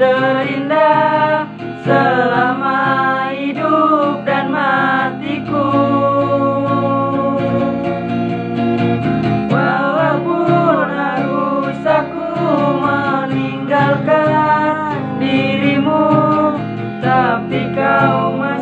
terindah selama hidup dan matiku. Walaupun harus aku meninggalkan dirimu Tapi kau masih